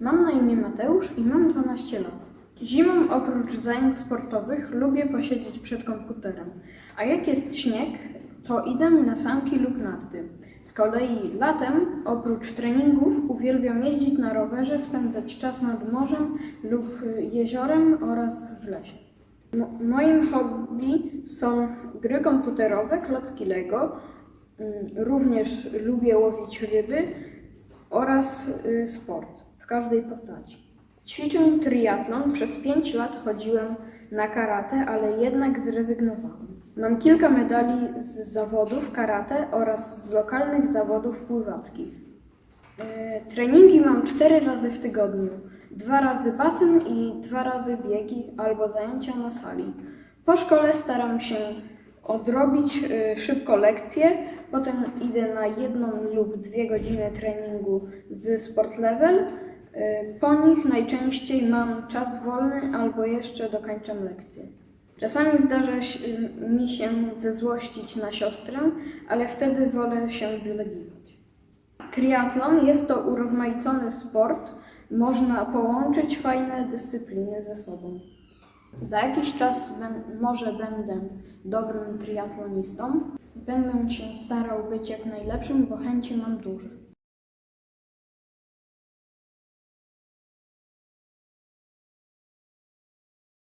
Mam na imię Mateusz i mam 12 lat. Zimą oprócz zajęć sportowych lubię posiedzieć przed komputerem, a jak jest śnieg, to idę na sanki lub narty. Z kolei latem oprócz treningów uwielbiam jeździć na rowerze, spędzać czas nad morzem lub jeziorem oraz w lesie. Mo- moim hobby są gry komputerowe, klocki Lego. Mm, Również lubię łowić ryby oraz y, sport w każdej postaci. Ćwiczę triatlon. Przez 5 lat chodziłem na karate, ale jednak zrezygnowałem. Mam kilka medali z zawodów karate oraz z lokalnych zawodów pływackich. E, Treningi mam 4 razy w tygodniu. Dwa razy basen i dwa razy biegi albo zajęcia na sali. Po szkole staram się odrobić y, szybko lekcje, potem idę na jedną lub dwie godziny treningu z Sport Level. Y, Po nich najczęściej mam czas wolny albo jeszcze dokańczam lekcje. Czasami zdarza mi się zezłościć na siostrę, ale wtedy wolę się wylegiwać. Triatlon jest to urozmaicony sport. Można połączyć fajne dyscypliny ze sobą. Za jakiś czas może będę dobrym triatlonistą. Będę się starał być jak najlepszym, bo chęci mam duże.